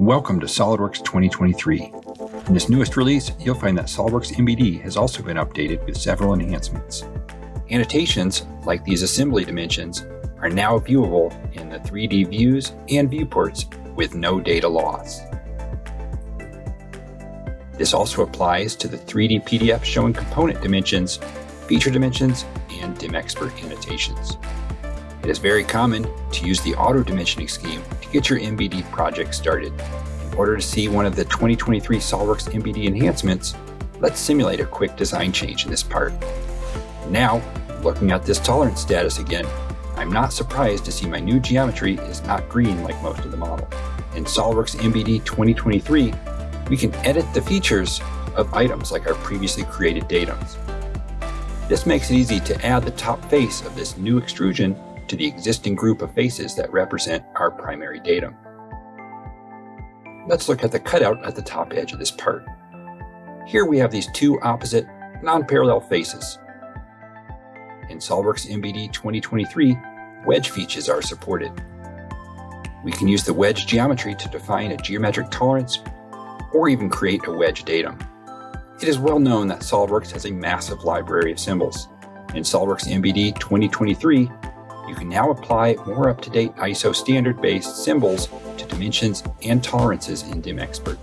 Welcome to SOLIDWORKS 2023. In this newest release, you'll find that SOLIDWORKS MBD has also been updated with several enhancements. Annotations, like these assembly dimensions, are now viewable in the 3D views and viewports with no data loss. This also applies to the 3D PDF showing component dimensions, feature dimensions, and DimExpert annotations. It is very common to use the auto dimensioning scheme to get your MBD project started. In order to see one of the 2023 SOLIDWORKS MBD enhancements, let's simulate a quick design change in this part. Now, looking at this tolerance status again, I'm not surprised to see my new geometry is not green like most of the model. In SOLIDWORKS MBD 2023, we can edit the features of items like our previously created datums. This makes it easy to add the top face of this new extrusion to the existing group of faces that represent our primary datum. Let's look at the cutout at the top edge of this part. Here we have these two opposite, non-parallel faces. In SOLIDWORKS MBD 2023, wedge features are supported. We can use the wedge geometry to define a geometric tolerance or even create a wedge datum. It is well known that SOLIDWORKS has a massive library of symbols. In SOLIDWORKS MBD 2023, you can now apply more up-to-date ISO standard-based symbols to dimensions and tolerances in DimExpert.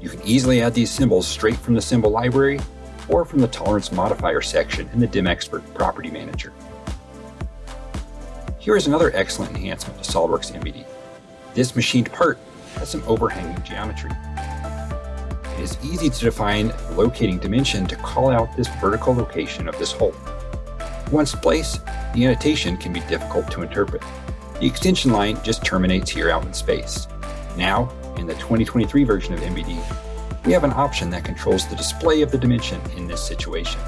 You can easily add these symbols straight from the symbol library or from the tolerance modifier section in the DimExpert Property Manager. Here is another excellent enhancement to SOLIDWORKS MBD. This machined part has some overhanging geometry. It is easy to define the locating dimension to call out this vertical location of this hole. Once placed, the annotation can be difficult to interpret. The extension line just terminates here out in space. Now, in the 2023 version of MBD, we have an option that controls the display of the dimension in this situation.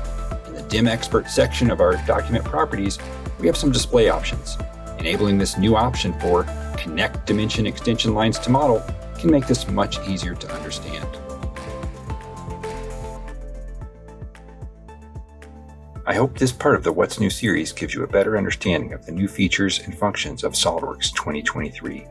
In the Dim Expert section of our document properties, we have some display options. Enabling this new option for Connect Dimension Extension Lines to Model can make this much easier to understand. I hope this part of the What's New series gives you a better understanding of the new features and functions of SOLIDWORKS 2023.